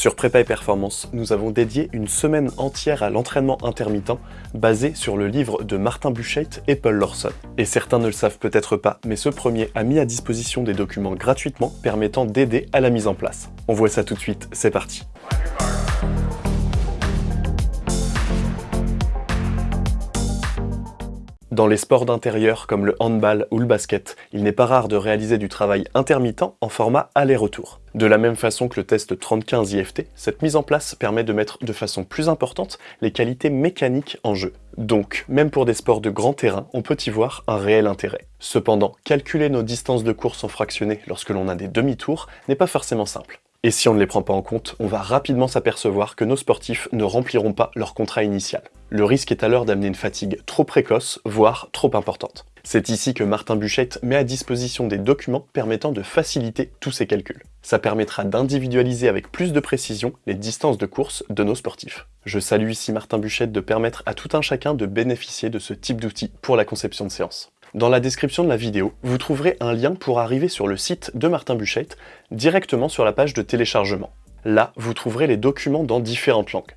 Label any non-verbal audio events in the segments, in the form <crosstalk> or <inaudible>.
Sur Prépa et Performance, nous avons dédié une semaine entière à l'entraînement intermittent basé sur le livre de Martin Buchheit et Paul Lawson. Et certains ne le savent peut-être pas, mais ce premier a mis à disposition des documents gratuitement permettant d'aider à la mise en place. On voit ça tout de suite, c'est parti Dans les sports d'intérieur comme le handball ou le basket, il n'est pas rare de réaliser du travail intermittent en format aller-retour. De la même façon que le test 30-15 IFT, cette mise en place permet de mettre de façon plus importante les qualités mécaniques en jeu. Donc, même pour des sports de grand terrain, on peut y voir un réel intérêt. Cependant, calculer nos distances de course en fractionné lorsque l'on a des demi-tours n'est pas forcément simple. Et si on ne les prend pas en compte, on va rapidement s'apercevoir que nos sportifs ne rempliront pas leur contrat initial. Le risque est alors d'amener une fatigue trop précoce, voire trop importante. C'est ici que Martin Buchette met à disposition des documents permettant de faciliter tous ces calculs. Ça permettra d'individualiser avec plus de précision les distances de course de nos sportifs. Je salue ici Martin Buchette de permettre à tout un chacun de bénéficier de ce type d'outils pour la conception de séance. Dans la description de la vidéo, vous trouverez un lien pour arriver sur le site de Martin Buchheit directement sur la page de téléchargement. Là, vous trouverez les documents dans différentes langues.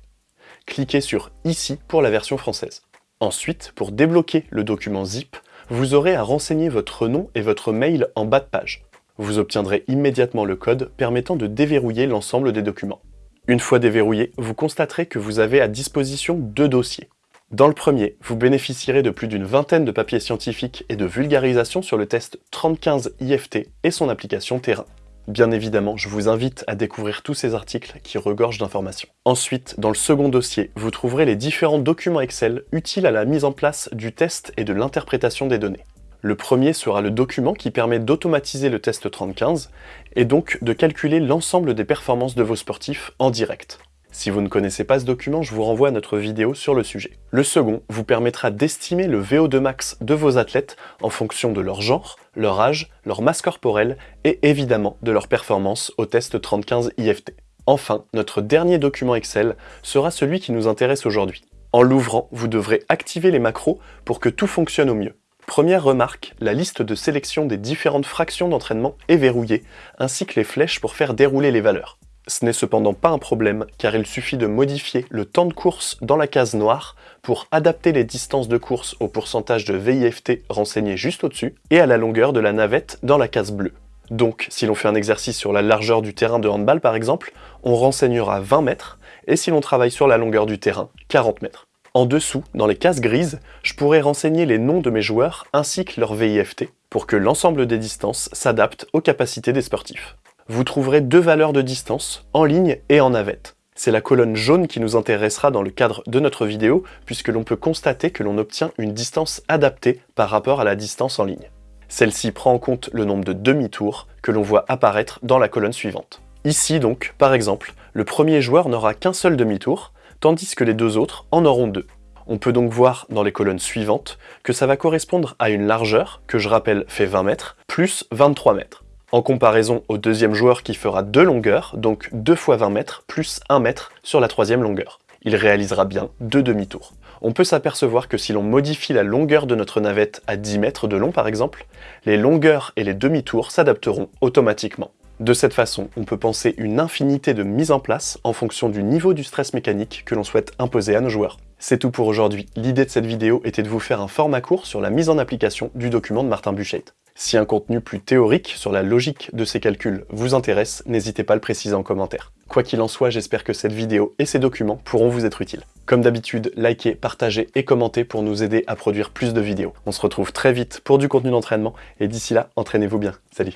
Cliquez sur « Ici » pour la version française. Ensuite, pour débloquer le document zip, vous aurez à renseigner votre nom et votre mail en bas de page. Vous obtiendrez immédiatement le code permettant de déverrouiller l'ensemble des documents. Une fois déverrouillé, vous constaterez que vous avez à disposition deux dossiers. Dans le premier, vous bénéficierez de plus d'une vingtaine de papiers scientifiques et de vulgarisation sur le test 3015 IFT et son application terrain. Bien évidemment, je vous invite à découvrir tous ces articles qui regorgent d'informations. Ensuite, dans le second dossier, vous trouverez les différents documents Excel utiles à la mise en place du test et de l'interprétation des données. Le premier sera le document qui permet d'automatiser le test 3015 et donc de calculer l'ensemble des performances de vos sportifs en direct. Si vous ne connaissez pas ce document, je vous renvoie à notre vidéo sur le sujet. Le second vous permettra d'estimer le VO2 max de vos athlètes en fonction de leur genre, leur âge, leur masse corporelle et évidemment de leur performance au test 3015 IFT. Enfin, notre dernier document Excel sera celui qui nous intéresse aujourd'hui. En l'ouvrant, vous devrez activer les macros pour que tout fonctionne au mieux. Première remarque, la liste de sélection des différentes fractions d'entraînement est verrouillée, ainsi que les flèches pour faire dérouler les valeurs. Ce n'est cependant pas un problème, car il suffit de modifier le temps de course dans la case noire pour adapter les distances de course au pourcentage de VIFT renseigné juste au-dessus, et à la longueur de la navette dans la case bleue. Donc, si l'on fait un exercice sur la largeur du terrain de handball par exemple, on renseignera 20 mètres, et si l'on travaille sur la longueur du terrain, 40 mètres. En dessous, dans les cases grises, je pourrais renseigner les noms de mes joueurs ainsi que leur VIFT, pour que l'ensemble des distances s'adapte aux capacités des sportifs vous trouverez deux valeurs de distance, en ligne et en navette. C'est la colonne jaune qui nous intéressera dans le cadre de notre vidéo, puisque l'on peut constater que l'on obtient une distance adaptée par rapport à la distance en ligne. Celle-ci prend en compte le nombre de demi-tours que l'on voit apparaître dans la colonne suivante. Ici donc, par exemple, le premier joueur n'aura qu'un seul demi-tour, tandis que les deux autres en auront deux. On peut donc voir dans les colonnes suivantes que ça va correspondre à une largeur, que je rappelle fait 20 mètres, plus 23 mètres en comparaison au deuxième joueur qui fera deux longueurs, donc 2 fois 20 mètres plus 1 mètre sur la troisième longueur. Il réalisera bien deux demi-tours. On peut s'apercevoir que si l'on modifie la longueur de notre navette à 10 mètres de long par exemple, les longueurs et les demi-tours s'adapteront automatiquement. De cette façon, on peut penser une infinité de mises en place en fonction du niveau du stress mécanique que l'on souhaite imposer à nos joueurs. C'est tout pour aujourd'hui. L'idée de cette vidéo était de vous faire un format court sur la mise en application du document de Martin Buchet. Si un contenu plus théorique sur la logique de ces calculs vous intéresse, n'hésitez pas à le préciser en commentaire. Quoi qu'il en soit, j'espère que cette vidéo et ces documents pourront vous être utiles. Comme d'habitude, likez, partagez et commentez pour nous aider à produire plus de vidéos. On se retrouve très vite pour du contenu d'entraînement, et d'ici là, entraînez-vous bien. Salut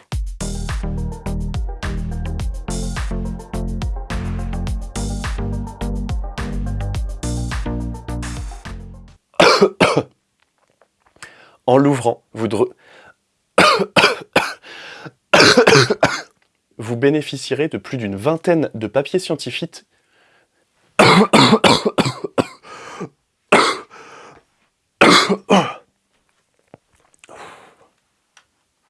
<coughs> En l'ouvrant, vous, vous bénéficierez de plus d'une vingtaine de papiers scientifiques